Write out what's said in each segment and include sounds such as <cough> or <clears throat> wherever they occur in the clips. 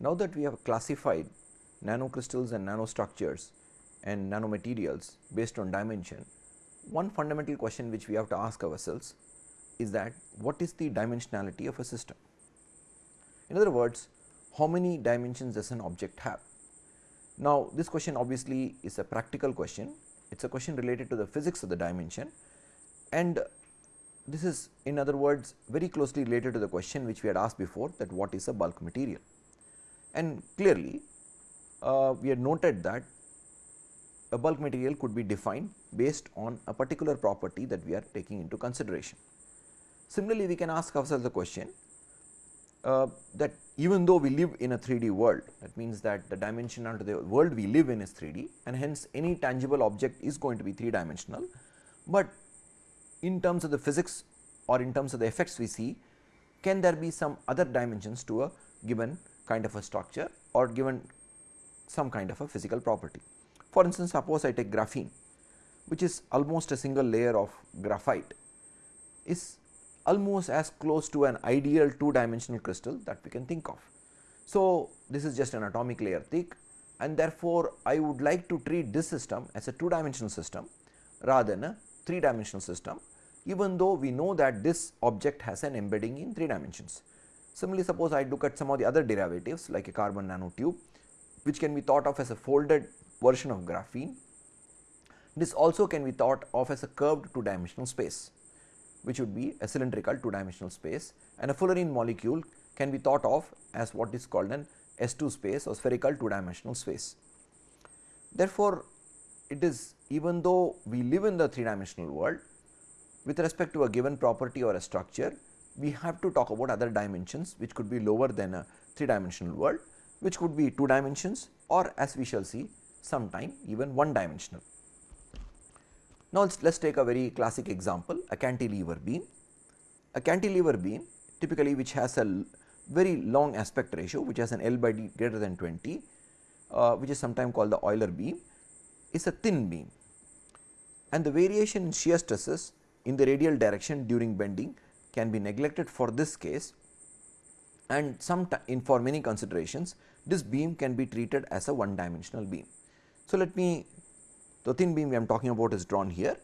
Now that we have classified nanocrystals and nanostructures and nanomaterials based on dimension, one fundamental question which we have to ask ourselves is that what is the dimensionality of a system? In other words, how many dimensions does an object have? Now, this question obviously is a practical question, it is a question related to the physics of the dimension and this is in other words very closely related to the question which we had asked before that what is a bulk material. And clearly, uh, we had noted that a bulk material could be defined based on a particular property that we are taking into consideration. Similarly, we can ask ourselves the question uh, that even though we live in a 3D world that means that the dimension under the world we live in is 3D and hence any tangible object is going to be 3 dimensional, but in terms of the physics or in terms of the effects we see can there be some other dimensions to a given kind of a structure or given some kind of a physical property. For instance, suppose I take graphene which is almost a single layer of graphite is almost as close to an ideal two dimensional crystal that we can think of. So, this is just an atomic layer thick and therefore, I would like to treat this system as a two dimensional system rather than a three dimensional system even though we know that this object has an embedding in three dimensions. Similarly, suppose I look at some of the other derivatives like a carbon nanotube which can be thought of as a folded version of graphene. This also can be thought of as a curved two dimensional space which would be a cylindrical two dimensional space and a fullerene molecule can be thought of as what is called an S2 space or spherical two dimensional space. Therefore, it is even though we live in the three dimensional world with respect to a given property or a structure we have to talk about other dimensions which could be lower than a three dimensional world which could be two dimensions or as we shall see sometime even one dimensional. Now, let us take a very classic example a cantilever beam. A cantilever beam typically which has a very long aspect ratio which has an L by D greater than 20 uh, which is sometimes called the Euler beam is a thin beam and the variation in shear stresses in the radial direction during bending can be neglected for this case and some in for many considerations this beam can be treated as a one dimensional beam. So, let me the thin beam we am talking about is drawn here.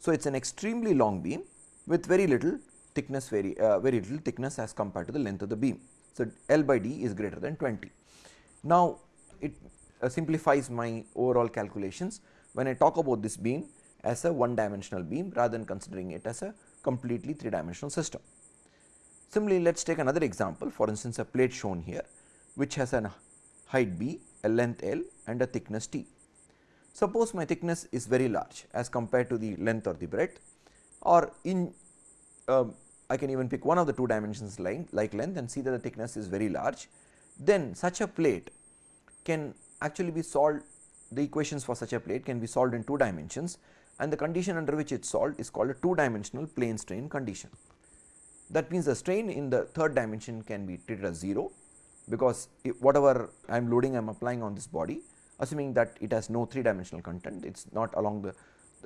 So, it is an extremely long beam with very little thickness very uh, very little thickness as compared to the length of the beam. So, L by D is greater than 20. Now, it uh, simplifies my overall calculations when I talk about this beam as a one dimensional beam rather than considering it as a completely three dimensional system. Similarly, let us take another example for instance, a plate shown here which has a height b, a length l and a thickness t. Suppose my thickness is very large as compared to the length or the breadth or in uh, I can even pick one of the two dimensions like length and see that the thickness is very large, then such a plate can actually be solved the equations for such a plate can be solved in two dimensions and the condition under which it is solved is called a two dimensional plane strain condition. That means, the strain in the third dimension can be treated as 0 because whatever I am loading I am applying on this body assuming that it has no 3 dimensional content it is not along the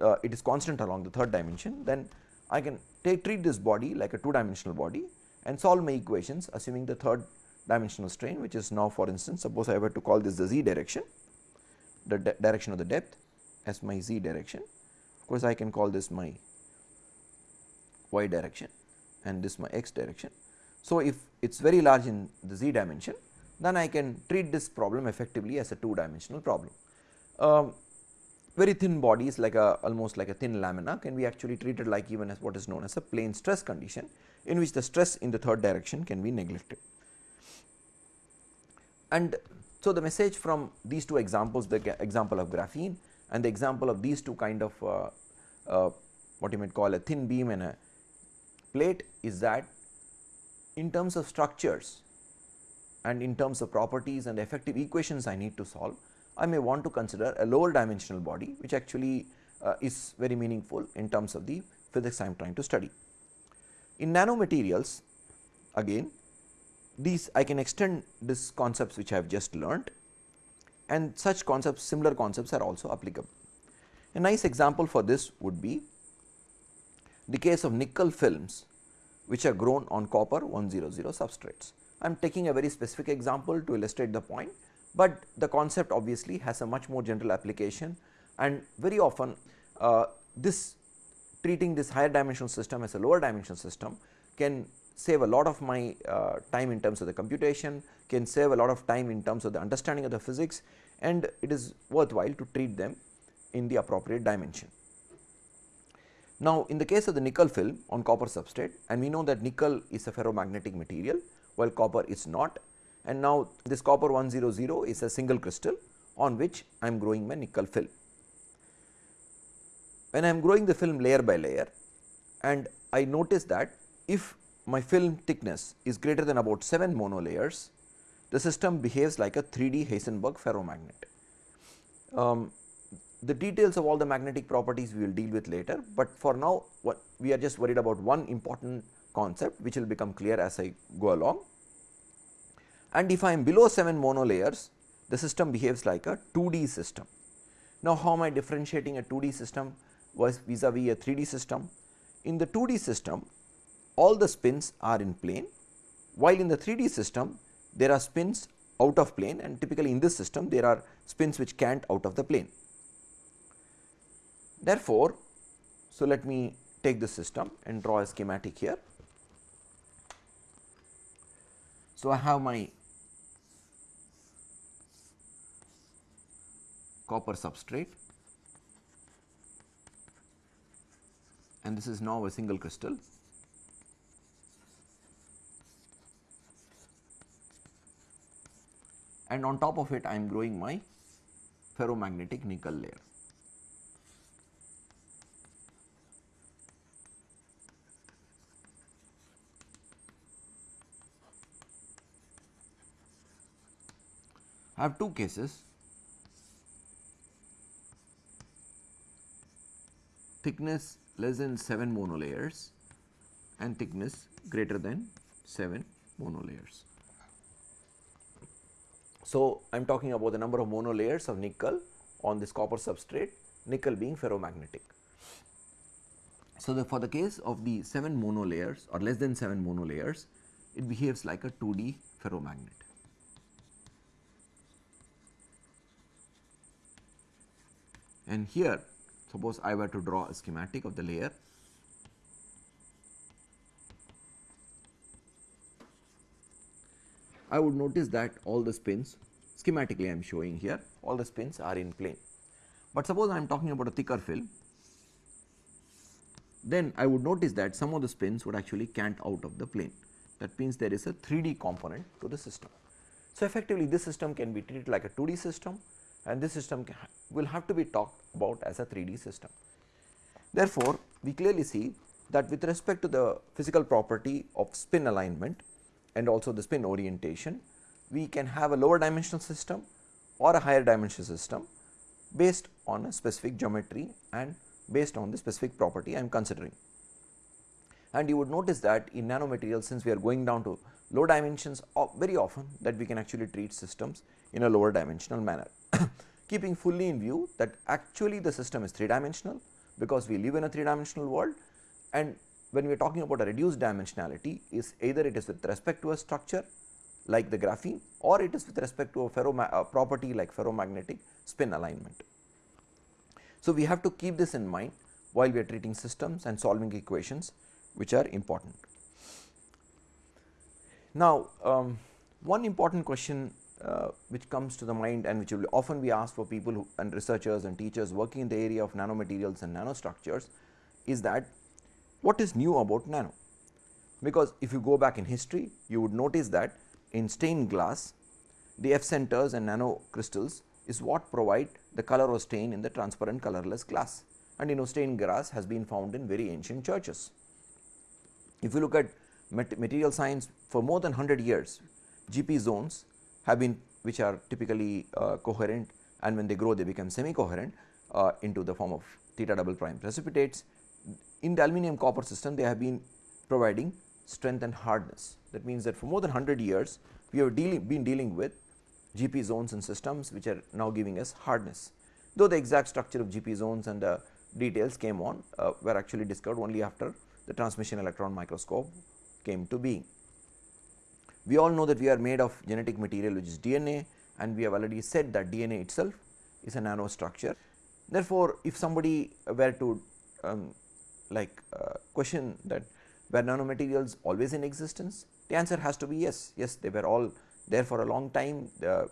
uh, it is constant along the third dimension then I can take treat this body like a 2 dimensional body and solve my equations assuming the third dimensional strain which is now for instance suppose I were to call this the z direction the direction of the depth as my z direction course I can call this my y direction and this my x direction. So, if it is very large in the z dimension then I can treat this problem effectively as a two dimensional problem. Um, very thin bodies like a almost like a thin lamina can be actually treated like even as what is known as a plane stress condition in which the stress in the third direction can be neglected. And so, the message from these two examples the example of graphene and the example of these two kind of uh, uh, what you might call a thin beam and a plate is that in terms of structures and in terms of properties and effective equations I need to solve, I may want to consider a lower dimensional body which actually uh, is very meaningful in terms of the physics I am trying to study. In nanomaterials again these I can extend these concepts which I have just learnt and such concepts similar concepts are also applicable. A nice example for this would be the case of nickel films which are grown on copper 100 substrates. I am taking a very specific example to illustrate the point, but the concept obviously has a much more general application and very often uh, this treating this higher dimensional system as a lower dimensional system can save a lot of my uh, time in terms of the computation, can save a lot of time in terms of the understanding of the physics and it is worthwhile to treat them in the appropriate dimension. Now, in the case of the nickel film on copper substrate and we know that nickel is a ferromagnetic material while copper is not and now this copper 100 is a single crystal on which I am growing my nickel film. When I am growing the film layer by layer and I notice that if my film thickness is greater than about 7 monolayers, the system behaves like a 3D Heisenberg ferromagnet. Um, the details of all the magnetic properties we will deal with later, but for now what we are just worried about one important concept which will become clear as I go along. And if I am below 7 monolayers, the system behaves like a 2D system. Now, how am I differentiating a 2D system vis a vis a 3D system? In the 2D system, all the spins are in plane, while in the 3D system, there are spins out of plane and typically in this system, there are spins which can't out of the plane. Therefore, so let me take the system and draw a schematic here. So, I have my copper substrate and this is now a single crystal. And on top of it I am growing my ferromagnetic nickel layer. Have two cases thickness less than 7 monolayers and thickness greater than 7 monolayers. So, I am talking about the number of monolayers of nickel on this copper substrate, nickel being ferromagnetic. So, the, for the case of the 7 monolayers or less than 7 monolayers, it behaves like a 2D ferromagnet. And here suppose I were to draw a schematic of the layer I would notice that all the spins schematically I am showing here all the spins are in plane. But suppose I am talking about a thicker film then I would notice that some of the spins would actually cant out of the plane that means there is a 3D component to the system. So, effectively this system can be treated like a 2D system and this system will have to be talked about as a 3D system. Therefore, we clearly see that with respect to the physical property of spin alignment and also the spin orientation, we can have a lower dimensional system or a higher dimensional system based on a specific geometry and based on the specific property I am considering. And you would notice that in nanomaterials since we are going down to low dimensions very often that we can actually treat systems in a lower dimensional manner. <laughs> keeping fully in view that actually the system is 3 dimensional because we live in a 3 dimensional world and when we are talking about a reduced dimensionality is either it is with respect to a structure like the graphene or it is with respect to a ferro property like ferromagnetic spin alignment. So, we have to keep this in mind while we are treating systems and solving equations which are important. Now, um, one important question uh, which comes to the mind and which will often be asked for people who, and researchers and teachers working in the area of nanomaterials and nanostructures is that what is new about nano? Because if you go back in history you would notice that in stained glass the F centers and nano crystals is what provide the color of stain in the transparent colorless glass and you know stained glass has been found in very ancient churches. If you look at material science for more than 100 years GP zones have been which are typically uh, coherent and when they grow they become semi coherent uh, into the form of theta double prime precipitates. In the aluminum copper system they have been providing strength and hardness that means that for more than 100 years we have dealing, been dealing with GP zones and systems which are now giving us hardness. Though the exact structure of GP zones and the details came on uh, were actually discovered only after the transmission electron microscope came to being. We all know that we are made of genetic material which is DNA and we have already said that DNA itself is a nanostructure. Therefore, if somebody were to um, like uh, question that were nanomaterials always in existence, the answer has to be yes, yes they were all there for a long time,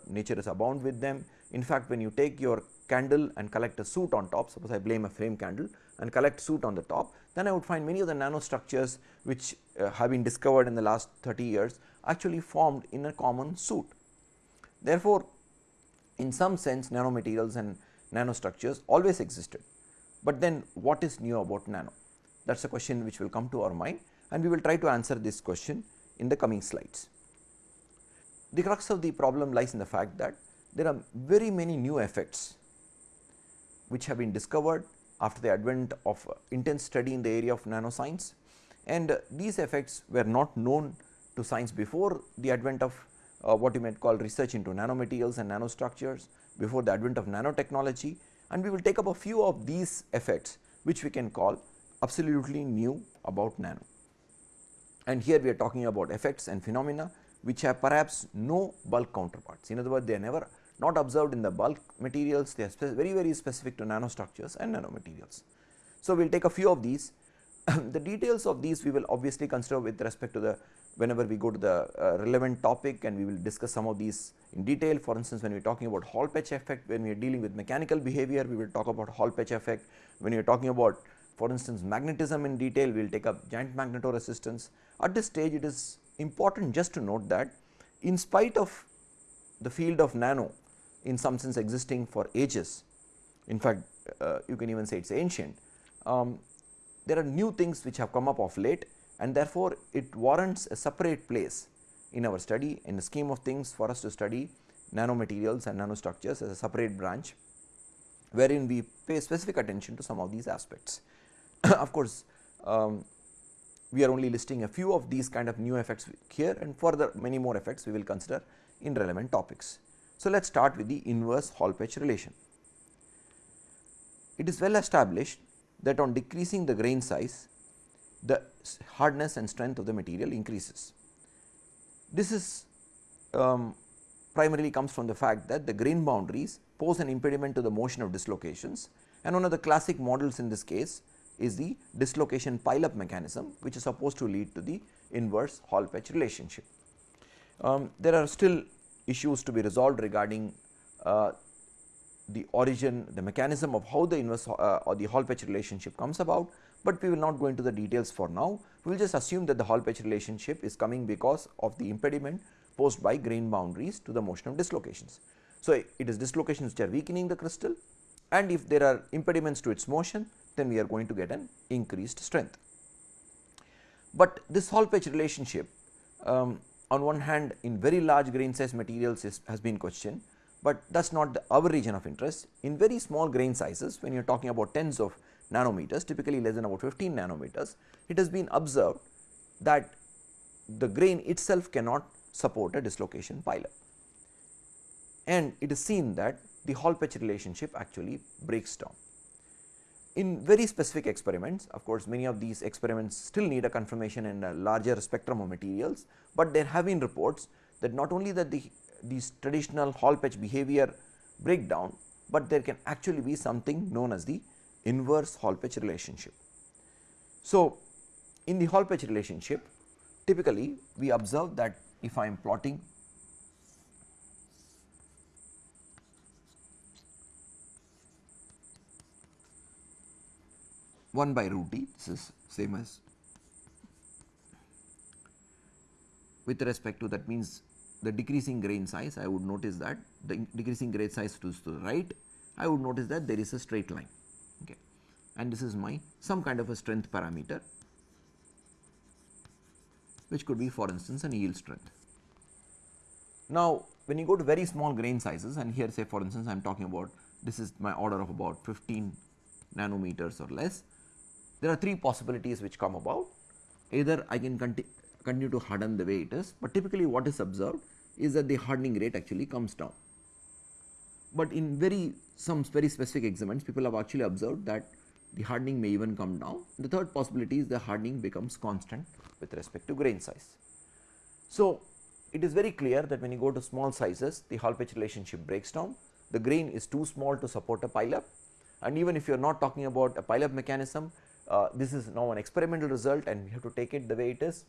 nature is abound with them. In fact, when you take your candle and collect a soot on top, suppose I blame a flame candle and collect soot on the top, then I would find many of the nanostructures which uh, have been discovered in the last 30 years actually formed in a common suit. Therefore, in some sense nanomaterials and nanostructures always existed, but then what is new about nano? That is a question which will come to our mind and we will try to answer this question in the coming slides. The crux of the problem lies in the fact that there are very many new effects which have been discovered after the advent of uh, intense study in the area of nanoscience and uh, these effects were not known to science before the advent of uh, what you might call research into nanomaterials and nanostructures before the advent of nanotechnology and we will take up a few of these effects which we can call absolutely new about nano. And here we are talking about effects and phenomena which have perhaps no bulk counterparts. In other words, they are never not observed in the bulk materials, they are very very specific to nanostructures and nanomaterials. So, we will take a few of these. <clears throat> the details of these we will obviously consider with respect to the whenever we go to the uh, relevant topic and we will discuss some of these in detail. For instance, when we are talking about Hall Petch effect, when we are dealing with mechanical behavior, we will talk about Hall Petch effect. When we are talking about for instance, magnetism in detail, we will take up giant magnetoresistance. At this stage, it is important just to note that in spite of the field of nano in some sense existing for ages, in fact, uh, you can even say it is ancient, um, there are new things which have come up of late and therefore, it warrants a separate place in our study in the scheme of things for us to study nanomaterials and nanostructures as a separate branch wherein we pay specific attention to some of these aspects. <coughs> of course, um, we are only listing a few of these kind of new effects here and further many more effects we will consider in relevant topics. So, let us start with the inverse Hall Petch relation. It is well established that on decreasing the grain size the hardness and strength of the material increases. This is um, primarily comes from the fact that the grain boundaries pose an impediment to the motion of dislocations and one of the classic models in this case is the dislocation pile up mechanism which is supposed to lead to the inverse Hall Petch relationship. Um, there are still issues to be resolved regarding uh, the origin, the mechanism of how the inverse uh, or the Hall Petch relationship comes about, but we will not go into the details for now. We will just assume that the Hall Petch relationship is coming because of the impediment posed by grain boundaries to the motion of dislocations. So, it is dislocations which are weakening the crystal and if there are impediments to its motion then we are going to get an increased strength. But this Hall Petch relationship um, on one hand in very large grain size materials is, has been questioned, but that is not the, our region of interest. In very small grain sizes when you are talking about tens of nanometers typically less than about 15 nanometers, it has been observed that the grain itself cannot support a dislocation pileup. And it is seen that the Hall Petch relationship actually breaks down. In very specific experiments of course, many of these experiments still need a confirmation in a larger spectrum of materials, but there have been reports that not only that the these traditional Hall Petch behavior break down, but there can actually be something known as the inverse Hall Petch relationship. So, in the Hall Petch relationship typically we observe that if I am plotting one by root d this is same as with respect to that means the decreasing grain size I would notice that the decreasing grain size to the right I would notice that there is a straight line and this is my some kind of a strength parameter which could be for instance an yield strength. Now, when you go to very small grain sizes and here say for instance I am talking about this is my order of about 15 nanometers or less, there are three possibilities which come about either I can conti continue to harden the way it is, but typically what is observed is that the hardening rate actually comes down. But in very some very specific experiments people have actually observed that the hardening may even come down. The third possibility is the hardening becomes constant with respect to grain size. So, it is very clear that when you go to small sizes the Hall Petch relationship breaks down, the grain is too small to support a pileup and even if you are not talking about a pileup mechanism, uh, this is now an experimental result and we have to take it the way it is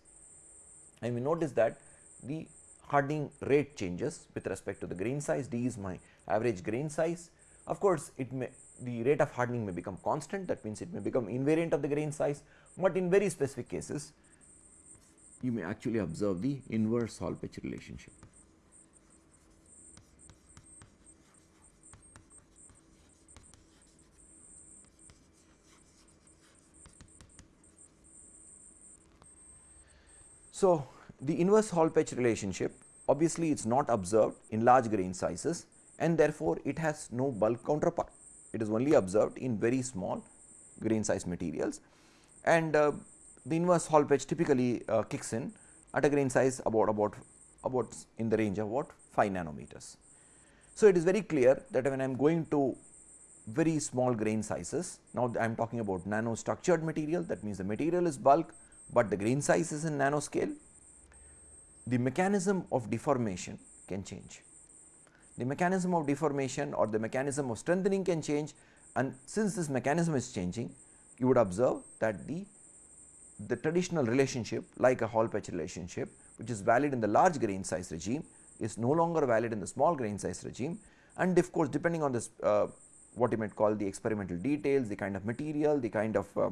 and we notice that the hardening rate changes with respect to the grain size, d is my average grain size. Of course, it may the rate of hardening may become constant that means it may become invariant of the grain size, but in very specific cases you may actually observe the inverse Hall Petch relationship. So, the inverse Hall Petch relationship obviously it is not observed in large grain sizes and therefore, it has no bulk counterpart. It is only observed in very small grain size materials and uh, the inverse Hall Petch typically uh, kicks in at a grain size about about about in the range of what 5 nanometers. So, it is very clear that when I am going to very small grain sizes, now I am talking about nano structured material that means the material is bulk, but the grain size is in nanoscale, the mechanism of deformation can change. The mechanism of deformation or the mechanism of strengthening can change and since this mechanism is changing, you would observe that the, the traditional relationship like a Hall Petch relationship which is valid in the large grain size regime is no longer valid in the small grain size regime and of course, depending on this uh, what you might call the experimental details, the kind of material, the kind of uh,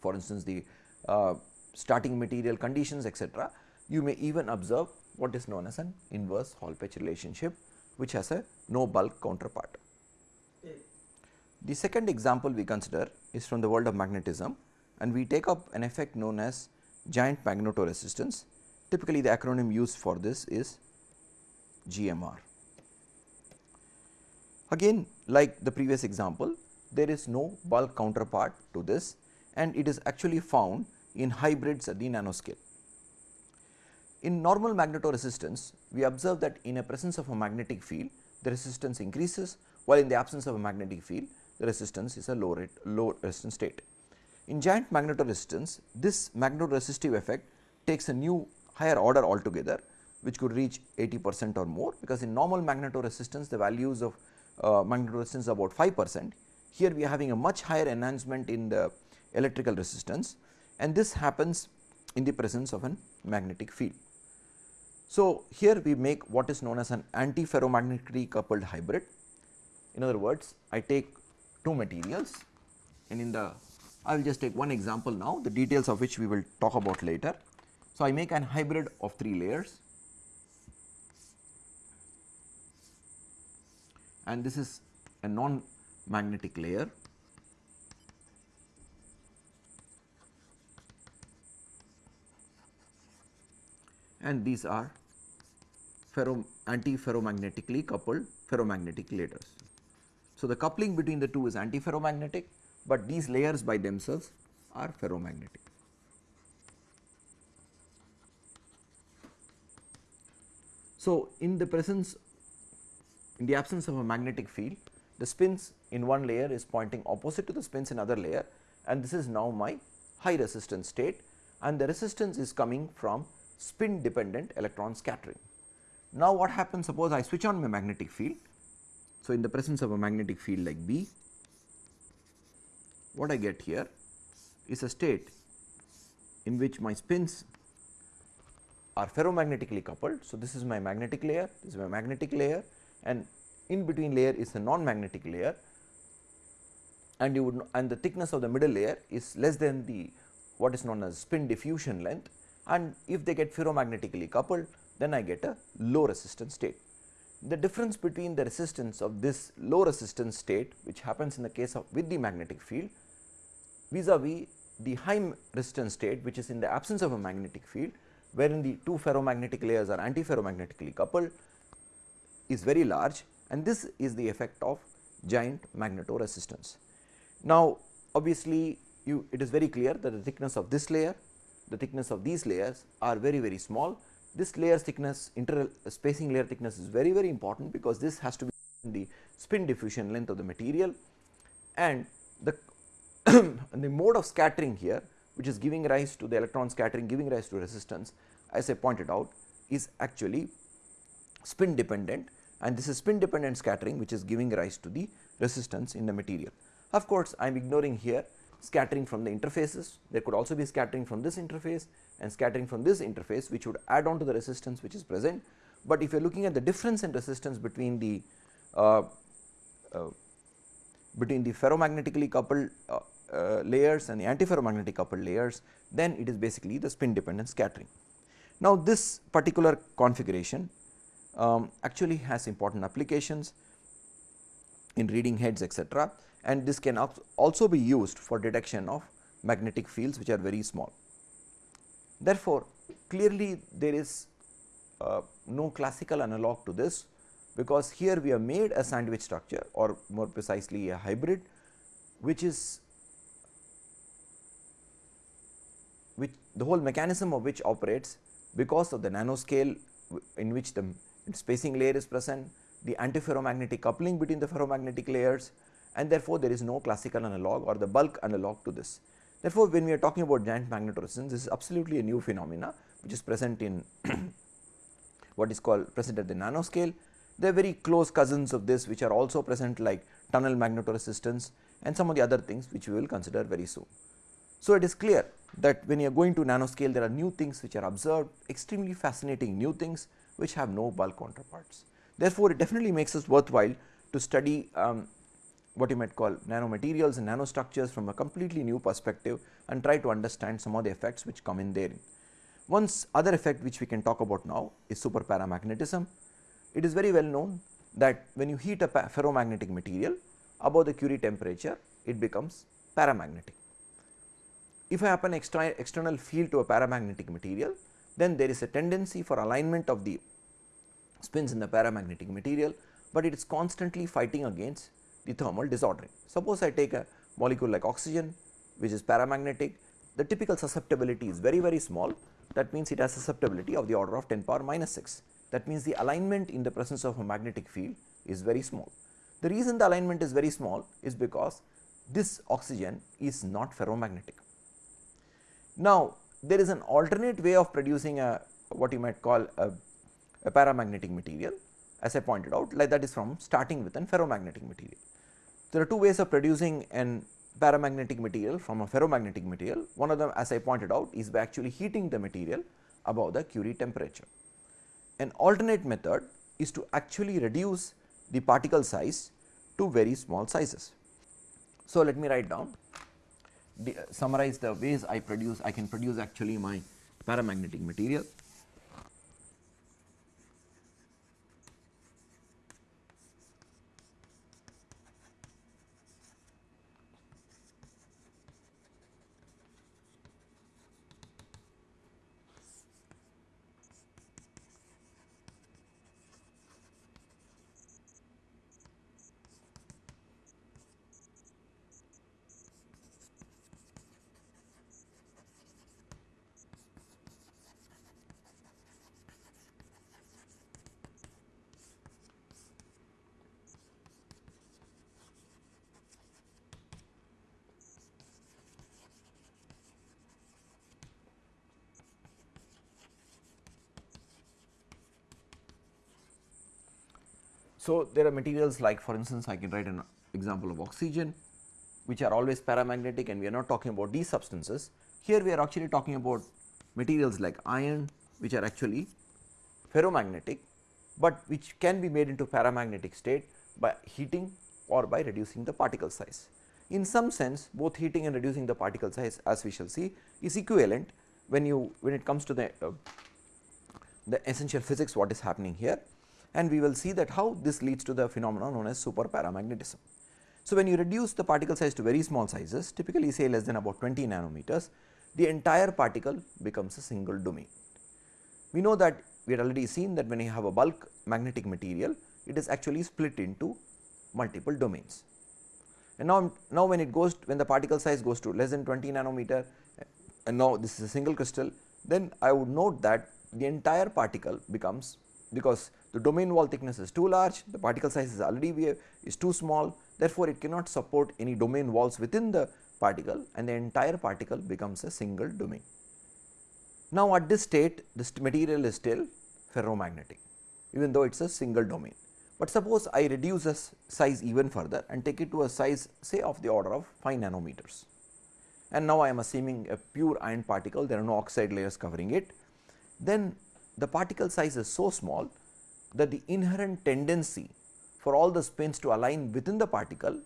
for instance, the uh, starting material conditions etc., you may even observe what is known as an inverse Hall Petch relationship which has a no bulk counterpart. The second example we consider is from the world of magnetism and we take up an effect known as giant magnetoresistance. Typically the acronym used for this is GMR. Again like the previous example there is no bulk counterpart to this and it is actually found in hybrids at the nanoscale. In normal magnetoresistance, we observe that in a presence of a magnetic field, the resistance increases while in the absence of a magnetic field, the resistance is a low rate low resistance state. In giant magnetoresistance, this magnetoresistive effect takes a new higher order altogether which could reach 80 percent or more because in normal magnetoresistance the values of uh, magnetoresistance are about 5 percent. Here we are having a much higher enhancement in the electrical resistance and this happens in the presence of an magnetic field. So, here we make what is known as an anti-ferromagnetically coupled hybrid. In other words, I take two materials and in the I will just take one example now the details of which we will talk about later. So, I make an hybrid of 3 layers and this is a non magnetic layer and these are ferro anti-ferromagnetically coupled ferromagnetic layers. So, the coupling between the two is anti-ferromagnetic, but these layers by themselves are ferromagnetic. So, in the presence in the absence of a magnetic field, the spins in one layer is pointing opposite to the spins in other layer and this is now my high resistance state and the resistance is coming from spin dependent electron scattering. Now, what happens suppose I switch on my magnetic field. So, in the presence of a magnetic field like B, what I get here is a state in which my spins are ferromagnetically coupled. So, this is my magnetic layer, this is my magnetic layer and in between layer is a non-magnetic layer and you would and the thickness of the middle layer is less than the what is known as spin diffusion length and if they get ferromagnetically coupled then I get a low resistance state. The difference between the resistance of this low resistance state which happens in the case of with the magnetic field vis-a-vis the high resistance state which is in the absence of a magnetic field wherein the two ferromagnetic layers are anti-ferromagnetically coupled is very large and this is the effect of giant magnetoresistance. Now, obviously, you it is very clear that the thickness of this layer, the thickness of these layers are very very small. This layer thickness inter spacing layer thickness is very very important because this has to be the spin diffusion length of the material and the <coughs> the mode of scattering here which is giving rise to the electron scattering giving rise to resistance as I pointed out is actually spin dependent and this is spin dependent scattering which is giving rise to the resistance in the material. Of course, I am ignoring here scattering from the interfaces, there could also be scattering from this interface and scattering from this interface which would add on to the resistance which is present. But if you are looking at the difference in resistance between the uh, uh, between the ferromagnetically coupled uh, uh layers and the antiferromagnetic coupled layers, then it is basically the spin dependent scattering. Now, this particular configuration um, actually has important applications in reading heads etc and this can also be used for detection of magnetic fields which are very small. Therefore, clearly there is uh, no classical analog to this because here we have made a sandwich structure or more precisely a hybrid which is which the whole mechanism of which operates because of the nanoscale in which the spacing layer is present, the antiferromagnetic coupling between the ferromagnetic layers and therefore, there is no classical analog or the bulk analog to this. Therefore, when we are talking about giant magnetoresistance this is absolutely a new phenomena which is present in <coughs> what is called present at the nanoscale. They are very close cousins of this which are also present like tunnel magnetoresistance and some of the other things which we will consider very soon. So, it is clear that when you are going to nanoscale there are new things which are observed extremely fascinating new things which have no bulk counterparts. Therefore, it definitely makes us worthwhile to study um, what you might call nanomaterials and nanostructures from a completely new perspective and try to understand some of the effects which come in therein. Once other effect which we can talk about now is superparamagnetism. It is very well known that when you heat a ferromagnetic material above the Curie temperature it becomes paramagnetic. If I happen extra external field to a paramagnetic material then there is a tendency for alignment of the spins in the paramagnetic material, but it is constantly fighting against the thermal disordering. Suppose I take a molecule like oxygen which is paramagnetic, the typical susceptibility is very very small that means it has susceptibility of the order of 10 power minus 6 that means the alignment in the presence of a magnetic field is very small. The reason the alignment is very small is because this oxygen is not ferromagnetic. Now, there is an alternate way of producing a what you might call a, a paramagnetic material as I pointed out like that is from starting with an ferromagnetic material. There are two ways of producing an paramagnetic material from a ferromagnetic material. One of them as I pointed out is by actually heating the material above the Curie temperature. An alternate method is to actually reduce the particle size to very small sizes. So, let me write down the, uh, summarize the ways I produce I can produce actually my paramagnetic material. So, there are materials like for instance, I can write an example of oxygen which are always paramagnetic and we are not talking about these substances. Here we are actually talking about materials like iron which are actually ferromagnetic, but which can be made into paramagnetic state by heating or by reducing the particle size. In some sense both heating and reducing the particle size as we shall see is equivalent when you when it comes to the uh, the essential physics what is happening here and we will see that how this leads to the phenomenon known as super paramagnetism. So, when you reduce the particle size to very small sizes typically say less than about 20 nanometers the entire particle becomes a single domain. We know that we had already seen that when you have a bulk magnetic material it is actually split into multiple domains. And now, now when it goes when the particle size goes to less than 20 nanometer and now this is a single crystal then I would note that the entire particle becomes because the domain wall thickness is too large, the particle size is already is too small, therefore, it cannot support any domain walls within the particle and the entire particle becomes a single domain. Now, at this state this material is still ferromagnetic even though it is a single domain. But suppose I reduce the size even further and take it to a size say of the order of 5 nanometers and now I am assuming a pure iron particle there are no oxide layers covering it then the particle size is so small that the inherent tendency for all the spins to align within the particle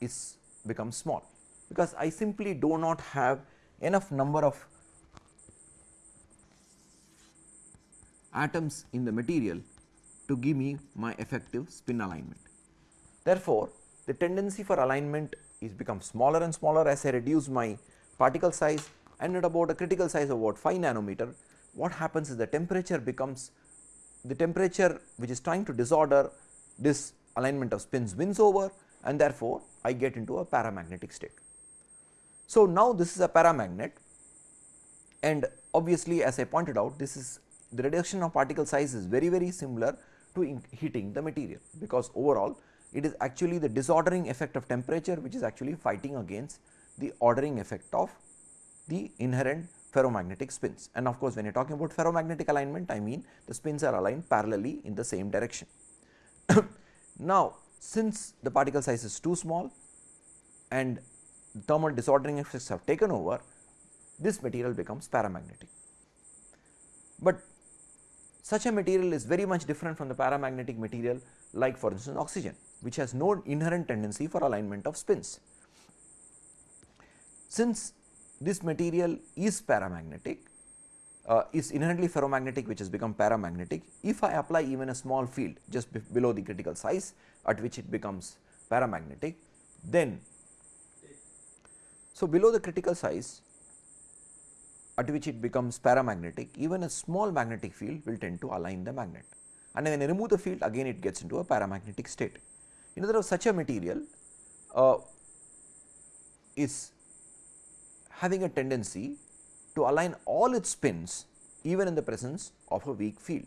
is becomes small because I simply do not have enough number of atoms in the material to give me my effective spin alignment. Therefore, the tendency for alignment is become smaller and smaller as I reduce my particle size and at about a critical size of about 5 nanometer what happens is the temperature becomes the temperature which is trying to disorder this alignment of spins wins over and therefore, I get into a paramagnetic state. So, now this is a paramagnet and obviously as I pointed out this is the reduction of particle size is very very similar to heating the material because overall it is actually the disordering effect of temperature which is actually fighting against the ordering effect of the inherent ferromagnetic spins and of course when you are talking about ferromagnetic alignment I mean the spins are aligned parallelly in the same direction. <coughs> now since the particle size is too small and thermal disordering effects have taken over this material becomes paramagnetic. But such a material is very much different from the paramagnetic material like for instance oxygen which has no inherent tendency for alignment of spins. Since this material is paramagnetic uh, is inherently ferromagnetic which has become paramagnetic if I apply even a small field just below the critical size at which it becomes paramagnetic then so below the critical size at which it becomes paramagnetic even a small magnetic field will tend to align the magnet and when I remove the field again it gets into a paramagnetic state. In other words such a material uh, is having a tendency to align all its spins even in the presence of a weak field.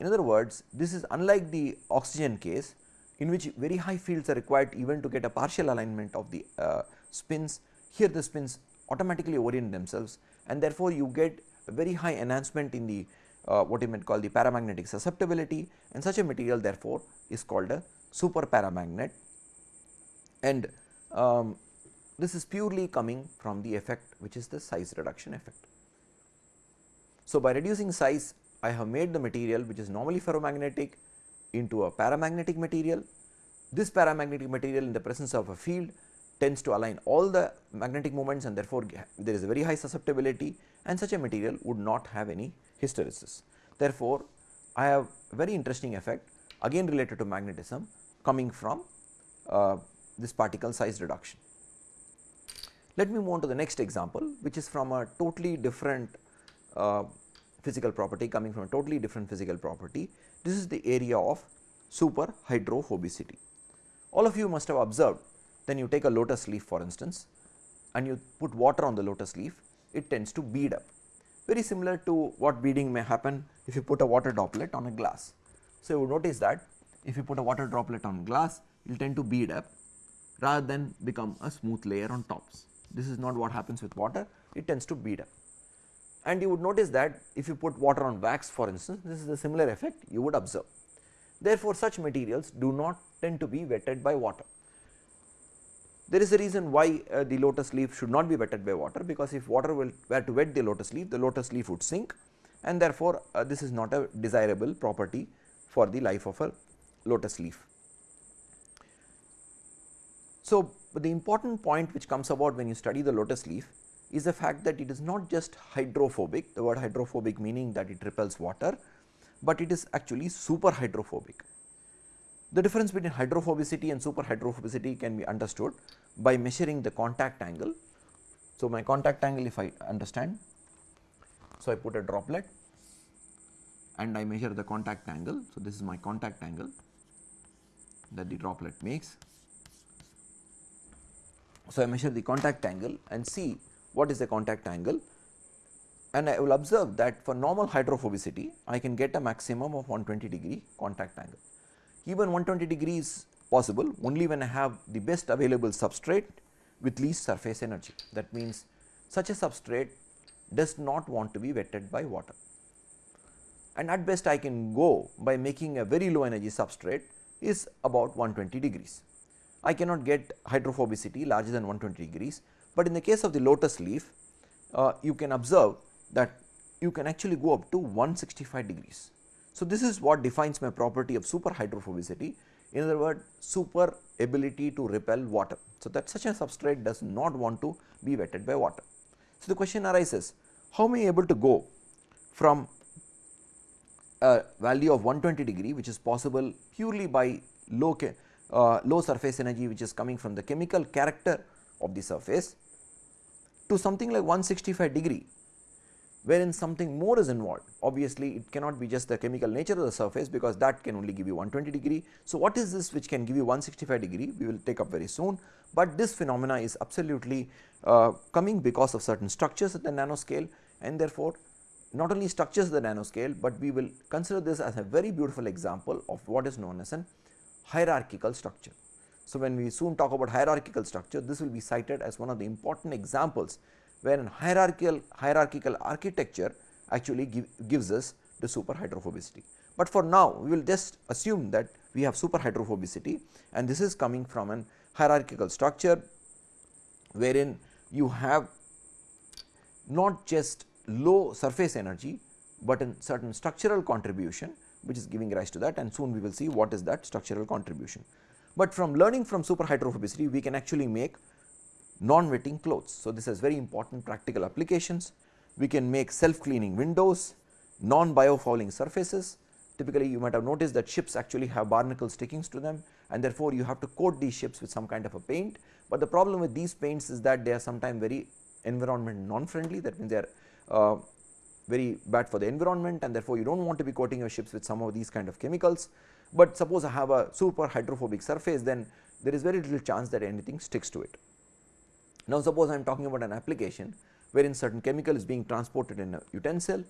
In other words this is unlike the oxygen case in which very high fields are required even to get a partial alignment of the uh, spins here the spins automatically orient themselves and therefore, you get a very high enhancement in the uh, what you might call the paramagnetic susceptibility and such a material therefore, is called a super paramagnet and um, this is purely coming from the effect which is the size reduction effect. So, by reducing size I have made the material which is normally ferromagnetic into a paramagnetic material. This paramagnetic material in the presence of a field tends to align all the magnetic moments and therefore, there is a very high susceptibility and such a material would not have any hysteresis. Therefore, I have very interesting effect again related to magnetism coming from uh, this particle size reduction. Let me move on to the next example which is from a totally different uh, physical property coming from a totally different physical property. This is the area of super hydrophobicity. All of you must have observed then you take a lotus leaf for instance and you put water on the lotus leaf, it tends to bead up. Very similar to what beading may happen if you put a water droplet on a glass. So, you notice that if you put a water droplet on glass, it will tend to bead up rather than become a smooth layer on tops. This is not what happens with water, it tends to bead up. And you would notice that if you put water on wax for instance, this is a similar effect you would observe. Therefore, such materials do not tend to be wetted by water. There is a reason why uh, the lotus leaf should not be wetted by water because if water will were to wet the lotus leaf, the lotus leaf would sink and therefore, uh, this is not a desirable property for the life of a lotus leaf. So, the important point which comes about when you study the lotus leaf is the fact that it is not just hydrophobic, the word hydrophobic meaning that it repels water, but it is actually super hydrophobic. The difference between hydrophobicity and super hydrophobicity can be understood by measuring the contact angle. So, my contact angle if I understand, so I put a droplet and I measure the contact angle. So, this is my contact angle that the droplet makes. So, I measure the contact angle and see what is the contact angle and I will observe that for normal hydrophobicity I can get a maximum of 120 degree contact angle. Even 120 degree is possible only when I have the best available substrate with least surface energy. That means, such a substrate does not want to be wetted by water. and at best I can go by making a very low energy substrate is about 120 degrees. I cannot get hydrophobicity larger than 120 degrees, but in the case of the lotus leaf uh, you can observe that you can actually go up to 165 degrees. So, this is what defines my property of super hydrophobicity in other words super ability to repel water. So, that such a substrate does not want to be wetted by water. So, the question arises how am I able to go from a value of 120 degree which is possible purely by low, uh, low surface energy which is coming from the chemical character of the surface to something like 165 degree wherein something more is involved. Obviously, it cannot be just the chemical nature of the surface because that can only give you 120 degree. So, what is this which can give you 165 degree we will take up very soon, but this phenomena is absolutely uh, coming because of certain structures at the nanoscale and therefore, not only structures at the nanoscale, but we will consider this as a very beautiful example of what is known as an hierarchical structure. So, when we soon talk about hierarchical structure this will be cited as one of the important examples where an hierarchical hierarchical architecture actually give, gives us the super hydrophobicity. But for now we will just assume that we have super hydrophobicity and this is coming from an hierarchical structure wherein you have not just low surface energy, but a certain structural contribution which is giving rise to that and soon we will see what is that structural contribution. But from learning from super hydrophobicity we can actually make non-wetting clothes. So, this has very important practical applications. We can make self cleaning windows, non-biofouling surfaces. Typically, you might have noticed that ships actually have barnacle stickings to them and therefore, you have to coat these ships with some kind of a paint. But the problem with these paints is that they are sometimes very environment non-friendly that means they are uh, very bad for the environment and therefore, you do not want to be coating your ships with some of these kind of chemicals. But suppose I have a super hydrophobic surface then there is very little chance that anything sticks to it. Now, suppose I am talking about an application wherein certain chemical is being transported in a utensil,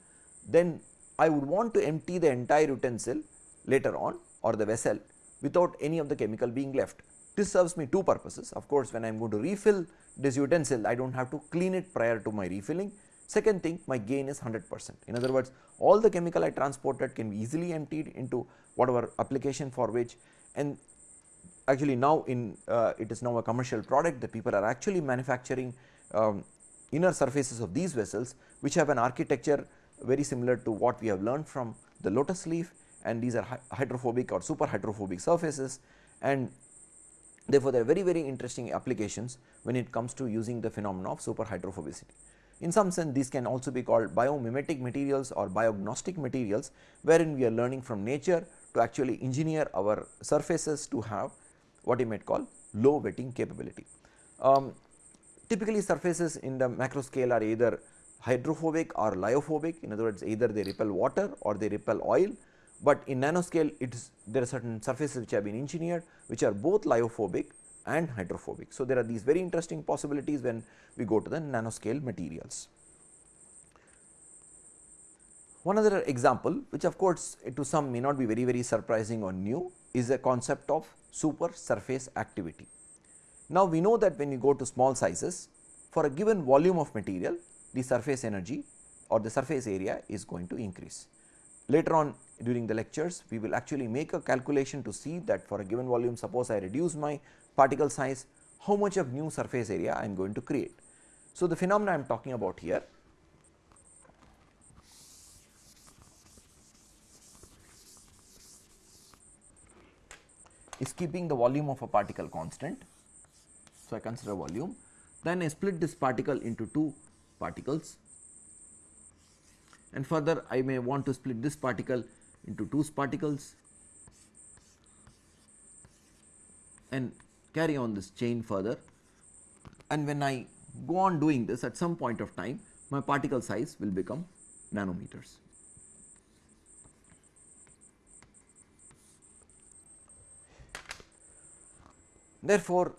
then I would want to empty the entire utensil later on or the vessel without any of the chemical being left. This serves me two purposes. Of course, when I am going to refill this utensil, I do not have to clean it prior to my refilling. Second thing, my gain is 100 percent. In other words, all the chemical I transported can be easily emptied into whatever application for which and actually now in uh, it is now a commercial product that people are actually manufacturing um, inner surfaces of these vessels which have an architecture very similar to what we have learned from the lotus leaf and these are hydrophobic or super hydrophobic surfaces and therefore, there are very very interesting applications when it comes to using the phenomena of super hydrophobicity. In some sense these can also be called biomimetic materials or biognostic materials wherein we are learning from nature to actually engineer our surfaces to have what you might call low wetting capability. Um, typically surfaces in the macro scale are either hydrophobic or lyophobic in other words either they repel water or they repel oil, but in nanoscale it is there are certain surfaces which have been engineered which are both lyophobic and hydrophobic. So, there are these very interesting possibilities when we go to the nanoscale materials. One other example which of course, to some may not be very very surprising or new is a concept of super surface activity. Now, we know that when you go to small sizes for a given volume of material the surface energy or the surface area is going to increase. Later on during the lectures we will actually make a calculation to see that for a given volume suppose I reduce my particle size how much of new surface area I am going to create. So, the phenomena I am talking about here is keeping the volume of a particle constant. So, I consider volume then I split this particle into two particles and further I may want to split this particle into two particles and carry on this chain further. And when I go on doing this at some point of time my particle size will become nanometers. Therefore,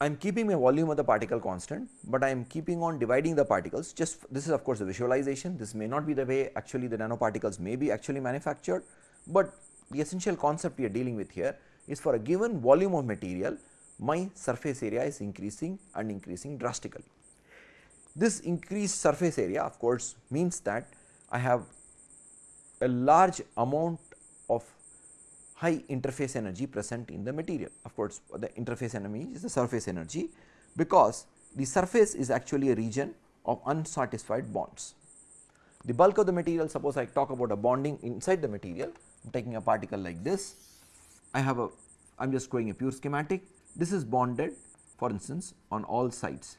I am keeping my volume of the particle constant, but I am keeping on dividing the particles. Just this is of course a visualization. This may not be the way actually the nanoparticles may be actually manufactured, but the essential concept we are dealing with here is for a given volume of material my surface area is increasing and increasing drastically. This increased surface area of course means that I have a large amount of high interface energy present in the material. Of course, the interface energy is the surface energy because the surface is actually a region of unsatisfied bonds. The bulk of the material suppose I talk about a bonding inside the material, I am taking a particle like this, I have a I am just going a pure schematic, this is bonded for instance on all sides.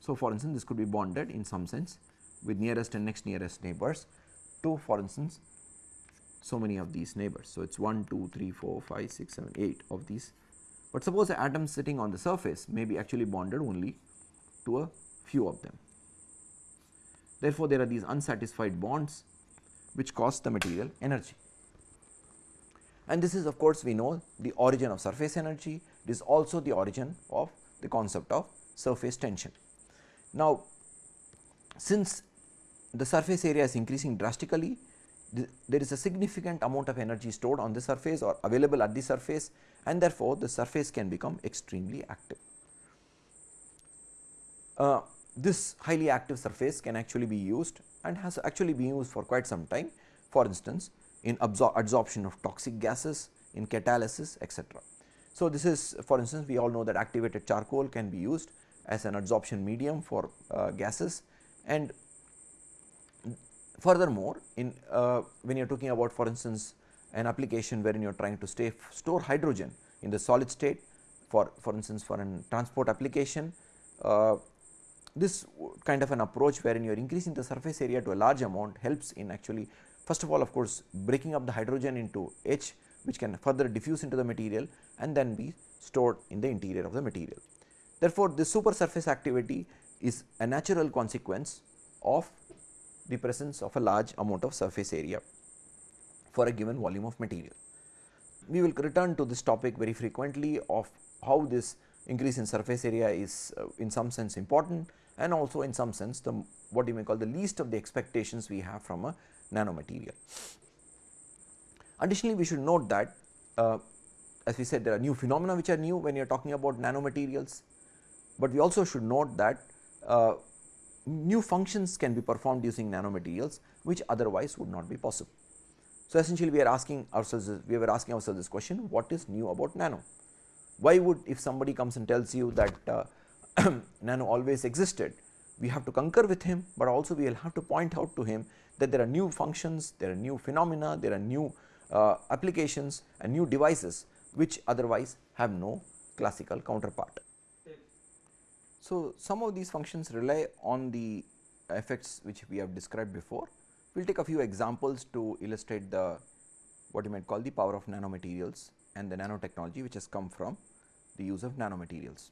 So, for instance this could be bonded in some sense with nearest and next nearest neighbors to for instance so many of these neighbors. So, it is 1, 2, 3, 4, 5, 6, 7, 8 of these, but suppose the atom sitting on the surface may be actually bonded only to a few of them. Therefore, there are these unsatisfied bonds which cost the material energy. And this is of course, we know the origin of surface energy, it is also the origin of the concept of surface tension. Now, since the surface area is increasing drastically, there is a significant amount of energy stored on the surface or available at the surface and therefore, the surface can become extremely active. Uh, this highly active surface can actually be used and has actually been used for quite some time for instance in absor adsorption of toxic gases in catalysis etc. So, this is for instance we all know that activated charcoal can be used as an adsorption medium for uh, gases and furthermore in uh, when you are talking about for instance an application wherein you are trying to stay store hydrogen in the solid state for for instance for an transport application uh, this kind of an approach wherein you are increasing the surface area to a large amount helps in actually first of all of course breaking up the hydrogen into H which can further diffuse into the material and then be stored in the interior of the material. Therefore, this super surface activity is a natural consequence of the presence of a large amount of surface area for a given volume of material. We will return to this topic very frequently of how this increase in surface area is uh, in some sense important and also in some sense the what you may call the least of the expectations we have from a nanomaterial. Additionally, we should note that uh, as we said there are new phenomena which are new when you are talking about nanomaterials, but we also should note that uh, new functions can be performed using nanomaterials which otherwise would not be possible. So, essentially we are asking ourselves we were asking ourselves this question what is new about nano? Why would if somebody comes and tells you that uh, <clears throat> nano always existed, we have to concur with him, but also we will have to point out to him that there are new functions, there are new phenomena, there are new uh, applications and new devices which otherwise have no classical counterpart. So, some of these functions rely on the effects which we have described before. We will take a few examples to illustrate the what you might call the power of nanomaterials and the nanotechnology which has come from the use of nanomaterials.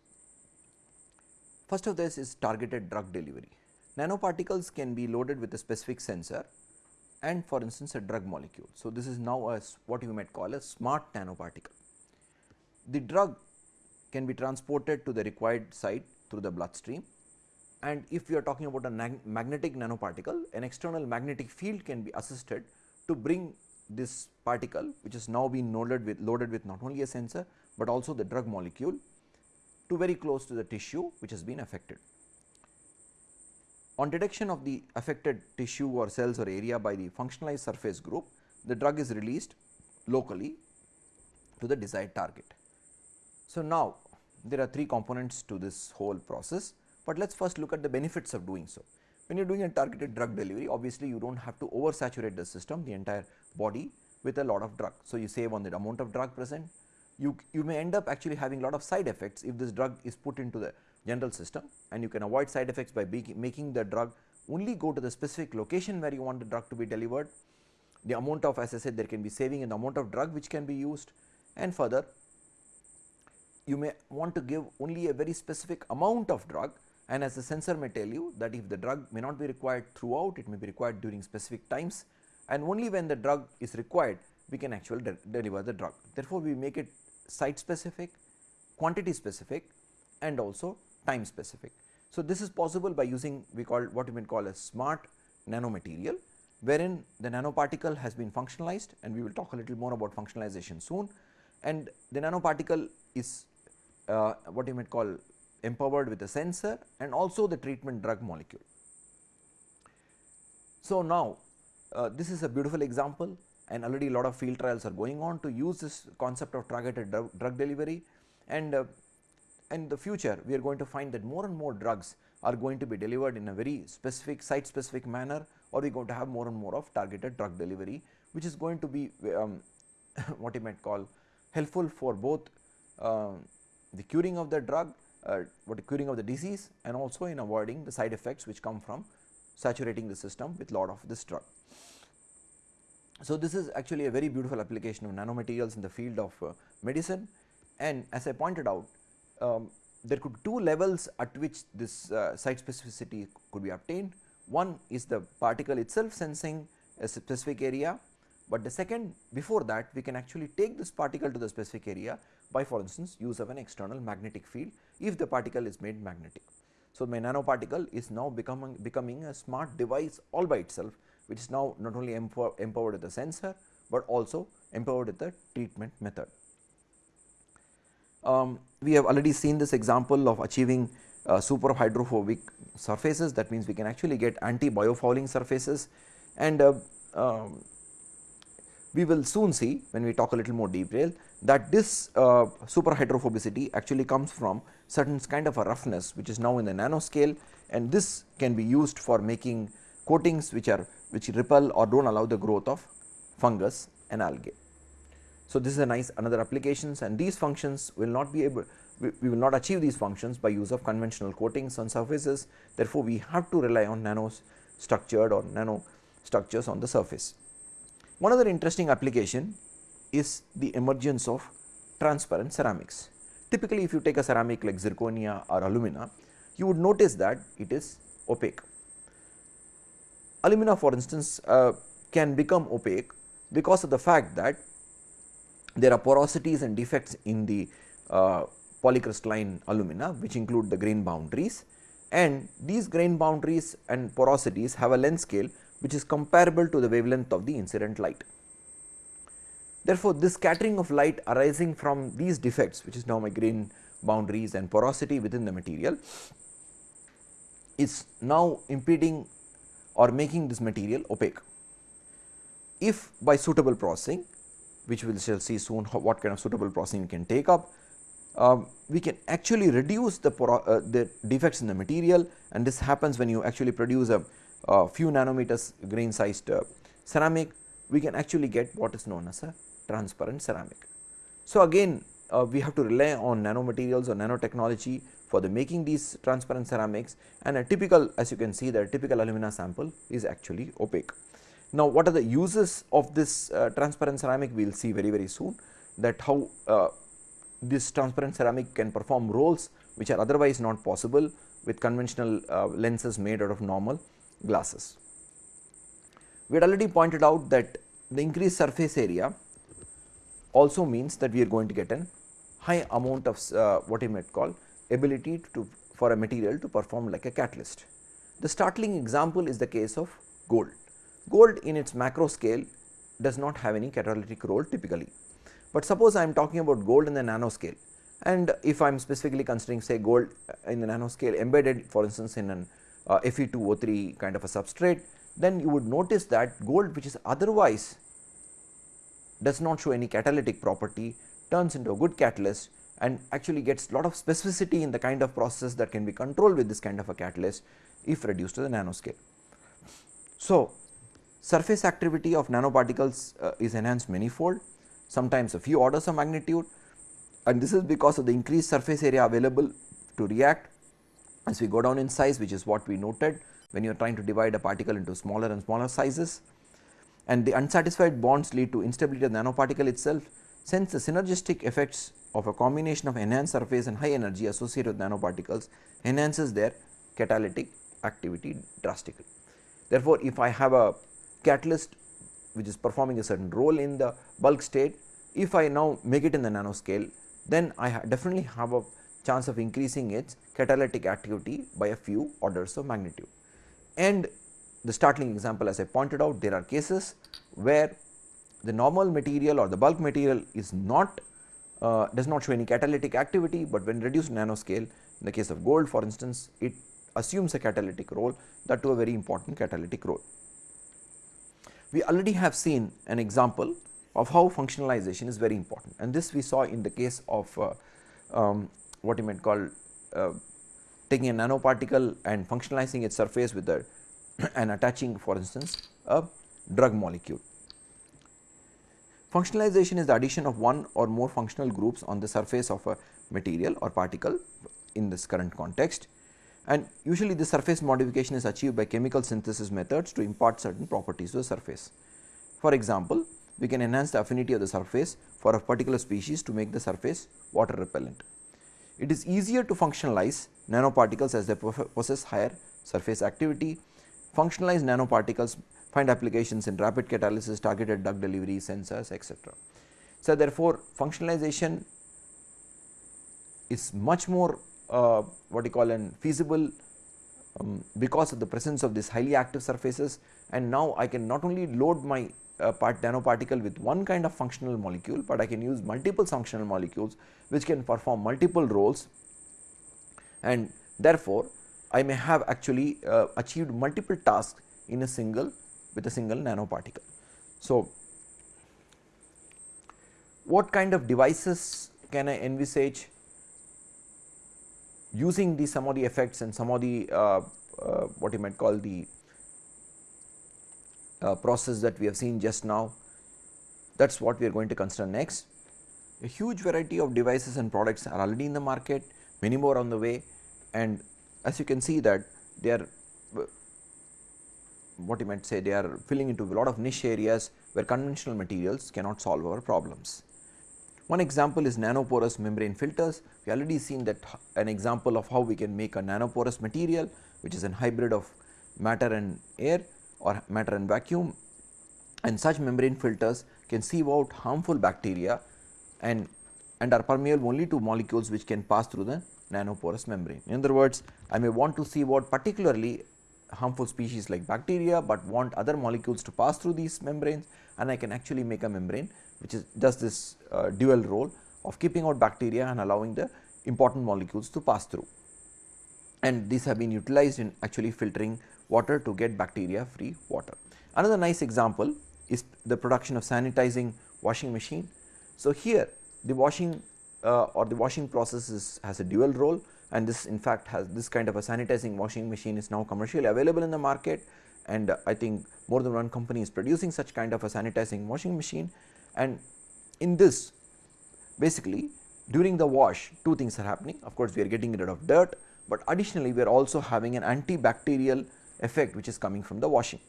First of this is targeted drug delivery. Nanoparticles can be loaded with a specific sensor and for instance a drug molecule. So, this is now a what you might call a smart nanoparticle. The drug can be transported to the required site through the bloodstream and if we are talking about a magnetic nanoparticle an external magnetic field can be assisted to bring this particle which has now been loaded with loaded with not only a sensor, but also the drug molecule to very close to the tissue which has been affected. On detection of the affected tissue or cells or area by the functionalized surface group, the drug is released locally to the desired target. So, now there are three components to this whole process, but let us first look at the benefits of doing so. When you are doing a targeted drug delivery obviously you do not have to oversaturate the system the entire body with a lot of drug. So, you save on the amount of drug present you, you may end up actually having a lot of side effects if this drug is put into the general system and you can avoid side effects by making the drug only go to the specific location where you want the drug to be delivered. The amount of as I said there can be saving in the amount of drug which can be used and further you may want to give only a very specific amount of drug and as the sensor may tell you that if the drug may not be required throughout it may be required during specific times and only when the drug is required we can actually de deliver the drug. Therefore, we make it site specific, quantity specific and also time specific. So, this is possible by using we call what we may call a smart nanomaterial wherein the nanoparticle has been functionalized and we will talk a little more about functionalization soon and the nanoparticle is uh, what you might call empowered with a sensor and also the treatment drug molecule. So, now uh, this is a beautiful example and already a lot of field trials are going on to use this concept of targeted drug, drug delivery and uh, in the future we are going to find that more and more drugs are going to be delivered in a very specific site specific manner or we are going to have more and more of targeted drug delivery which is going to be um, <laughs> what you might call helpful for both uh, the curing of the drug uh, what curing of the disease and also in avoiding the side effects which come from saturating the system with lot of this drug. So, this is actually a very beautiful application of nanomaterials in the field of uh, medicine and as I pointed out um, there could be two levels at which this uh, site specificity could be obtained. One is the particle itself sensing a specific area, but the second before that we can actually take this particle to the specific area by for instance use of an external magnetic field if the particle is made magnetic. So, my nanoparticle is now becoming becoming a smart device all by itself which is now not only empower, empowered with the sensor, but also empowered with the treatment method. Um, we have already seen this example of achieving uh, super hydrophobic surfaces. That means we can actually get anti biofouling surfaces. And uh, um, we will soon see when we talk a little more detail that this uh, super hydrophobicity actually comes from certain kind of a roughness which is now in the nanoscale. And this can be used for making coatings which are which repel or do not allow the growth of fungus and algae. So, this is a nice another applications and these functions will not be able we, we, will not achieve these functions by use of conventional coatings on surfaces therefore, we have to rely on nano structured or nano structures on the surface. One other interesting application is the emergence of transparent ceramics. Typically, if you take a ceramic like zirconia or alumina, you would notice that it is opaque. Alumina for instance uh, can become opaque because of the fact that there are porosities and defects in the uh, polycrystalline alumina which include the grain boundaries and these grain boundaries and porosities have a length scale which is comparable to the wavelength of the incident light. Therefore, this scattering of light arising from these defects which is now my grain boundaries and porosity within the material is now impeding or making this material opaque. If by suitable processing which we shall see soon what kind of suitable processing we can take up, um, we can actually reduce the, uh, the defects in the material and this happens when you actually produce a, a few nanometers grain sized uh, ceramic we can actually get what is known as a transparent ceramic. So, again uh, we have to rely on nanomaterials or nanotechnology for the making these transparent ceramics and a typical as you can see the typical alumina sample is actually opaque. Now, what are the uses of this uh, transparent ceramic we will see very very soon that how uh, this transparent ceramic can perform roles which are otherwise not possible with conventional uh, lenses made out of normal glasses. We had already pointed out that the increased surface area also means that we are going to get an high amount of uh, what you might call ability to for a material to perform like a catalyst. The startling example is the case of gold. Gold in its macro scale does not have any catalytic role typically, but suppose I am talking about gold in the nanoscale and if I am specifically considering say gold in the nanoscale embedded for instance in an uh, Fe2O3 kind of a substrate, then you would notice that gold which is otherwise does not show any catalytic property turns into a good catalyst and actually gets a lot of specificity in the kind of process that can be controlled with this kind of a catalyst if reduced to the nanoscale. So, surface activity of nanoparticles uh, is enhanced manifold sometimes a few orders of magnitude and this is because of the increased surface area available to react as we go down in size which is what we noted when you are trying to divide a particle into smaller and smaller sizes and the unsatisfied bonds lead to instability of the nanoparticle itself since the synergistic effects of a combination of enhanced surface and high energy associated with nanoparticles enhances their catalytic activity drastically. Therefore, if I have a catalyst which is performing a certain role in the bulk state, if I now make it in the nanoscale, then I ha definitely have a chance of increasing its catalytic activity by a few orders of magnitude. And the startling example as I pointed out, there are cases where the normal material or the bulk material is not uh, does not show any catalytic activity, but when reduced nanoscale in the case of gold for instance it assumes a catalytic role that to a very important catalytic role. We already have seen an example of how functionalization is very important and this we saw in the case of uh, um, what you might call uh, taking a nanoparticle and functionalizing its surface with the <clears throat> and attaching for instance a drug molecule. Functionalization is the addition of one or more functional groups on the surface of a material or particle in this current context and usually the surface modification is achieved by chemical synthesis methods to impart certain properties to the surface. For example, we can enhance the affinity of the surface for a particular species to make the surface water repellent. It is easier to functionalize nanoparticles as they possess higher surface activity. Functionalized nanoparticles find applications in rapid catalysis, targeted drug delivery, sensors etc. So, therefore, functionalization is much more uh, what you call an feasible um, because of the presence of these highly active surfaces. And now I can not only load my uh, part nanoparticle with one kind of functional molecule, but I can use multiple functional molecules which can perform multiple roles. And therefore, I may have actually uh, achieved multiple tasks in a single with a single nanoparticle. So, what kind of devices can I envisage using the some of the effects and some of the uh, uh, what you might call the uh, process that we have seen just now that is what we are going to consider next. A huge variety of devices and products are already in the market, many more on the way and as you can see that they are what you might say they are filling into a lot of niche areas where conventional materials cannot solve our problems. One example is nanoporous membrane filters. We already seen that an example of how we can make a nanoporous material which is a hybrid of matter and air or matter and vacuum and such membrane filters can sieve out harmful bacteria and, and are permeable only to molecules which can pass through the nanoporous membrane. In other words, I may want to sieve out particularly harmful species like bacteria, but want other molecules to pass through these membranes and I can actually make a membrane which is does this uh, dual role of keeping out bacteria and allowing the important molecules to pass through. And these have been utilized in actually filtering water to get bacteria free water. Another nice example is the production of sanitizing washing machine. So, here the washing uh, or the washing process is, has a dual role and this in fact has this kind of a sanitizing washing machine is now commercially available in the market and uh, I think more than one company is producing such kind of a sanitizing washing machine and in this basically during the wash two things are happening. Of course we are getting rid of dirt, but additionally we are also having an antibacterial effect which is coming from the washing.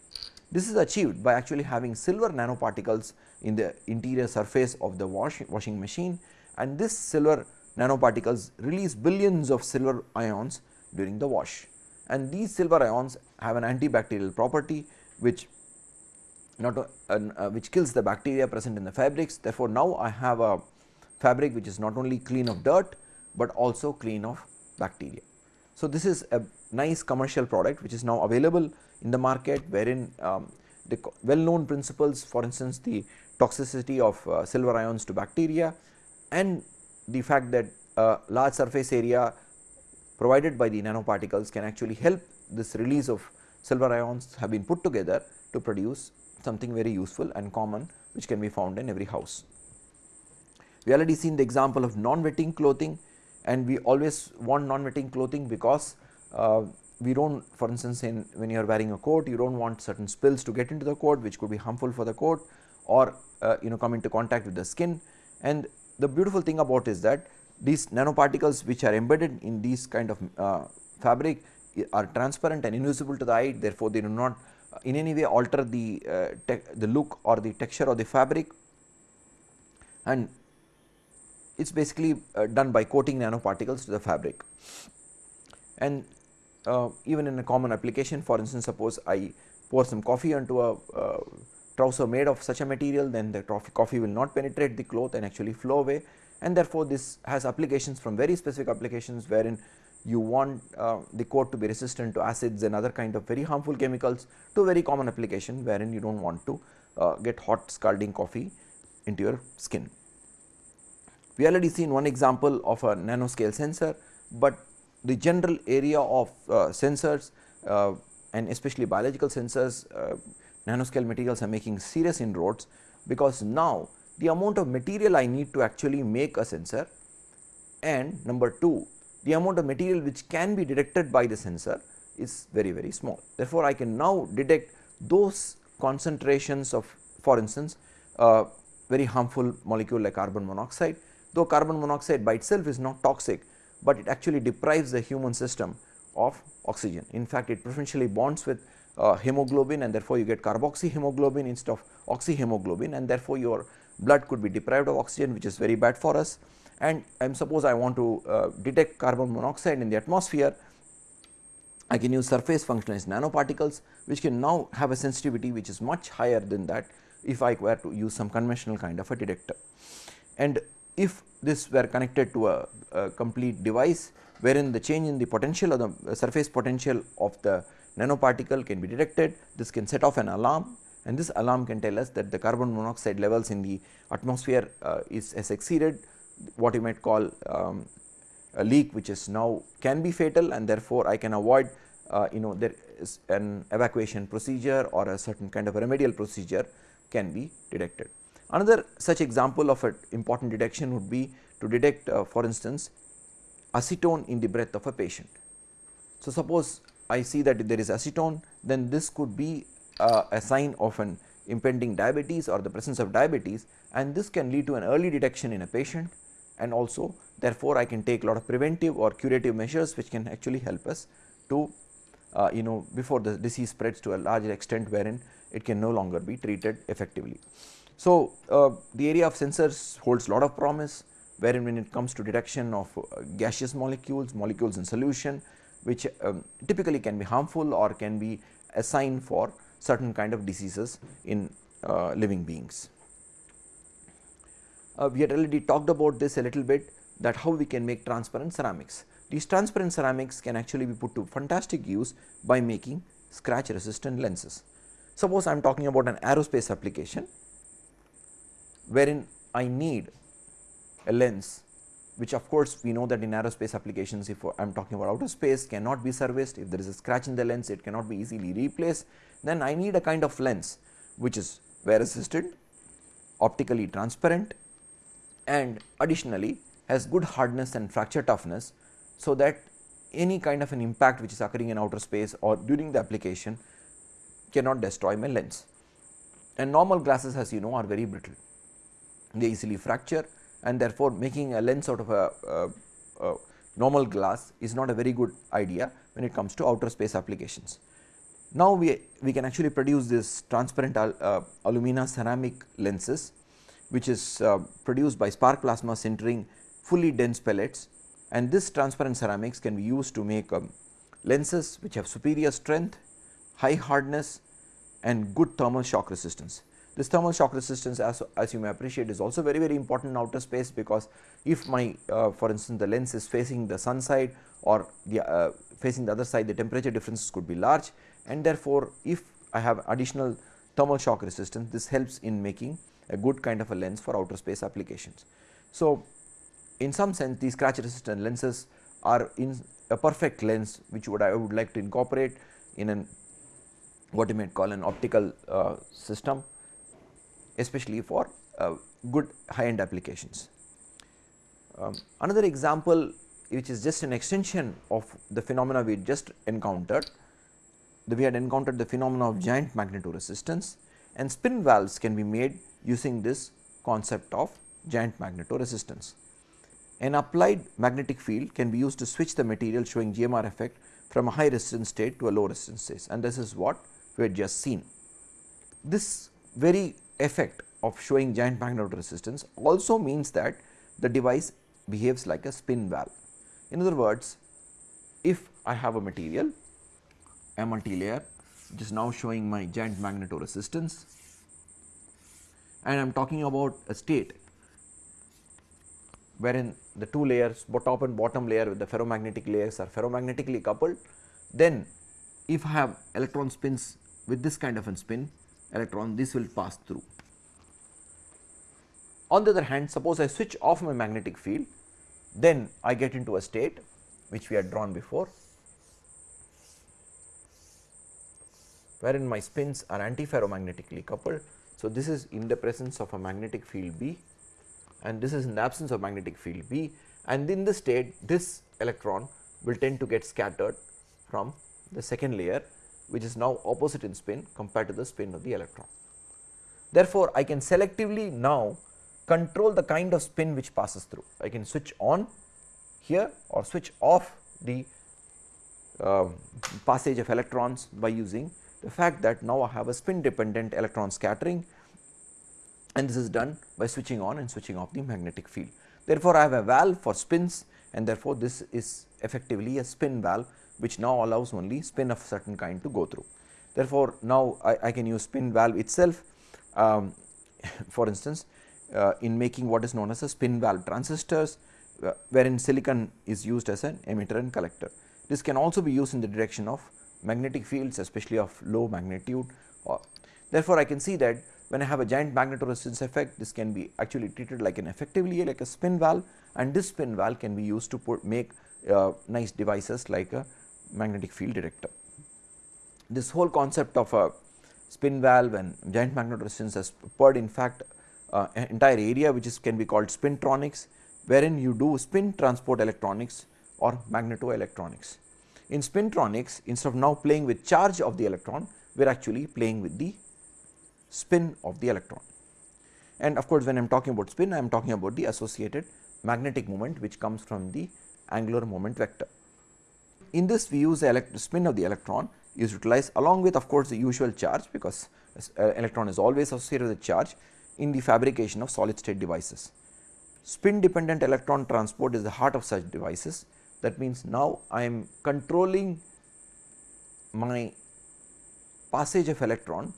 This is achieved by actually having silver nanoparticles in the interior surface of the wash, washing machine. And this silver nanoparticles release billions of silver ions during the wash. And these silver ions have an antibacterial property which not uh, uh, which kills the bacteria present in the fabrics. Therefore, now I have a fabric which is not only clean of dirt, but also clean of bacteria. So, this is a nice commercial product which is now available in the market wherein um, the well known principles for instance, the toxicity of uh, silver ions to bacteria and the fact that a large surface area provided by the nanoparticles can actually help this release of silver ions have been put together to produce something very useful and common which can be found in every house. We already seen the example of non-wetting clothing and we always want non-wetting clothing because uh, we do not for instance in when you are wearing a coat you do not want certain spills to get into the coat which could be harmful for the coat or uh, you know come into contact with the skin and the beautiful thing about is that these nanoparticles which are embedded in these kind of uh, fabric are transparent and invisible to the eye therefore, they do not in any way alter the uh, the look or the texture of the fabric and it is basically uh, done by coating nanoparticles to the fabric. And uh, even in a common application for instance suppose I pour some coffee onto a uh, trouser made of such a material then the coffee will not penetrate the cloth and actually flow away and therefore, this has applications from very specific applications wherein you want uh, the coat to be resistant to acids and other kind of very harmful chemicals to very common application wherein you do not want to uh, get hot scalding coffee into your skin. We already seen one example of a nanoscale sensor, but the general area of uh, sensors uh, and especially biological sensors uh, nanoscale materials are making serious inroads because now the amount of material I need to actually make a sensor and number 2 the amount of material which can be detected by the sensor is very very small. Therefore, I can now detect those concentrations of for instance, a very harmful molecule like carbon monoxide though carbon monoxide by itself is not toxic, but it actually deprives the human system of oxygen. In fact, it preferentially bonds with uh, hemoglobin and therefore, you get carboxyhemoglobin instead of oxyhemoglobin and therefore, your blood could be deprived of oxygen which is very bad for us and am suppose I want to uh, detect carbon monoxide in the atmosphere I can use surface functionalized nanoparticles which can now have a sensitivity which is much higher than that if I were to use some conventional kind of a detector. And if this were connected to a, a complete device wherein the change in the potential or the surface potential of the nanoparticle can be detected, this can set off an alarm and this alarm can tell us that the carbon monoxide levels in the atmosphere uh, is has exceeded what you might call um, a leak which is now can be fatal and therefore, I can avoid uh, you know there is an evacuation procedure or a certain kind of a remedial procedure can be detected. Another such example of an important detection would be to detect uh, for instance acetone in the breath of a patient. So, suppose I see that if there is acetone then this could be uh, a sign of an impending diabetes or the presence of diabetes and this can lead to an early detection in a patient and also therefore, I can take a lot of preventive or curative measures which can actually help us to uh, you know before the disease spreads to a larger extent wherein it can no longer be treated effectively. So, uh, the area of sensors holds lot of promise wherein when it comes to detection of uh, gaseous molecules, molecules in solution which um, typically can be harmful or can be a sign for certain kind of diseases in uh, living beings. Uh, we had already talked about this a little bit that how we can make transparent ceramics. These transparent ceramics can actually be put to fantastic use by making scratch resistant lenses. Suppose I am talking about an aerospace application wherein I need a lens which of course we know that in aerospace applications if I am talking about outer space cannot be serviced if there is a scratch in the lens it cannot be easily replaced then I need a kind of lens which is wear resistant optically transparent and additionally has good hardness and fracture toughness. So, that any kind of an impact which is occurring in outer space or during the application cannot destroy my lens. And normal glasses as you know are very brittle, they easily fracture and therefore, making a lens out of a, a, a normal glass is not a very good idea when it comes to outer space applications. Now, we, we can actually produce this transparent al, uh, alumina ceramic lenses which is uh, produced by spark plasma sintering fully dense pellets and this transparent ceramics can be used to make um, lenses which have superior strength, high hardness and good thermal shock resistance. This thermal shock resistance as, as you may appreciate is also very very important in outer space because if my uh, for instance the lens is facing the sun side or the uh, facing the other side the temperature differences could be large and therefore, if I have additional thermal shock resistance this helps in making a good kind of a lens for outer space applications. So, in some sense these scratch resistant lenses are in a perfect lens which would I would like to incorporate in an what you might call an optical uh, system especially for uh, good high end applications. Um, another example which is just an extension of the phenomena we just encountered, we had encountered the phenomena of giant magnetoresistance and spin valves can be made using this concept of giant magnetoresistance. An applied magnetic field can be used to switch the material showing GMR effect from a high resistance state to a low resistance state and this is what we had just seen. This very effect of showing giant magnetoresistance also means that the device behaves like a spin valve. In other words, if I have a material, a multilayer which is now showing my giant magnetoresistance and I am talking about a state wherein the two layers top and bottom layer with the ferromagnetic layers are ferromagnetically coupled, then if I have electron spins with this kind of a spin electron this will pass through. On the other hand suppose I switch off my magnetic field then I get into a state which we had drawn before wherein my spins are antiferromagnetically coupled. So, this is in the presence of a magnetic field B and this is in the absence of magnetic field B and in this state this electron will tend to get scattered from the second layer which is now opposite in spin compared to the spin of the electron. Therefore, I can selectively now control the kind of spin which passes through. I can switch on here or switch off the uh, passage of electrons by using the fact that now I have a spin dependent electron scattering and this is done by switching on and switching off the magnetic field. Therefore, I have a valve for spins and therefore, this is effectively a spin valve which now allows only spin of certain kind to go through. Therefore, now I, I can use spin valve itself um, <laughs> for instance uh, in making what is known as a spin valve transistors uh, wherein silicon is used as an emitter and collector. This can also be used in the direction of magnetic fields especially of low magnitude or therefore, I can see that when I have a giant magnetoresistance effect this can be actually treated like an effectively like a spin valve and this spin valve can be used to put make uh, nice devices like a magnetic field detector. This whole concept of a spin valve and giant magnetoresistance has spurred in fact uh, an entire area which is can be called spintronics wherein you do spin transport electronics or magnetoelectronics. In spintronics instead of now playing with charge of the electron we are actually playing with the spin of the electron. And of course, when I am talking about spin I am talking about the associated magnetic moment which comes from the angular moment vector. In this we use the spin of the electron is utilized along with of course, the usual charge because uh, electron is always associated with charge in the fabrication of solid state devices. Spin dependent electron transport is the heart of such devices that means now I am controlling my passage of electron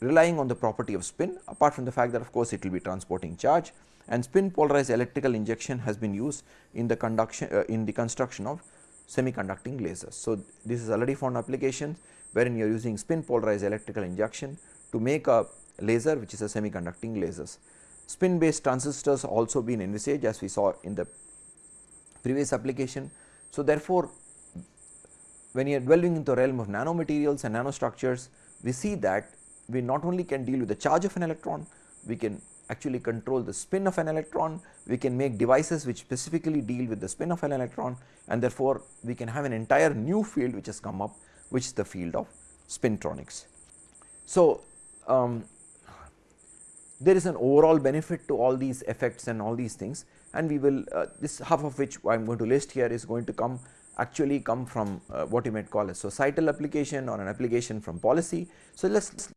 relying on the property of spin apart from the fact that of course, it will be transporting charge and spin polarized electrical injection has been used in the conduction uh, in the construction of semiconducting lasers. So, this is already found application wherein you are using spin polarized electrical injection to make a laser which is a semiconducting lasers. Spin based transistors also been envisaged as we saw in the previous application. So, therefore, when you are dwelling into the realm of nanomaterials and nanostructures, we see that we not only can deal with the charge of an electron, we can actually control the spin of an electron, we can make devices which specifically deal with the spin of an electron and therefore, we can have an entire new field which has come up which is the field of spintronics. So, um, there is an overall benefit to all these effects and all these things and we will uh, this half of which I am going to list here is going to come actually come from uh, what you might call a societal application or an application from policy. So, let us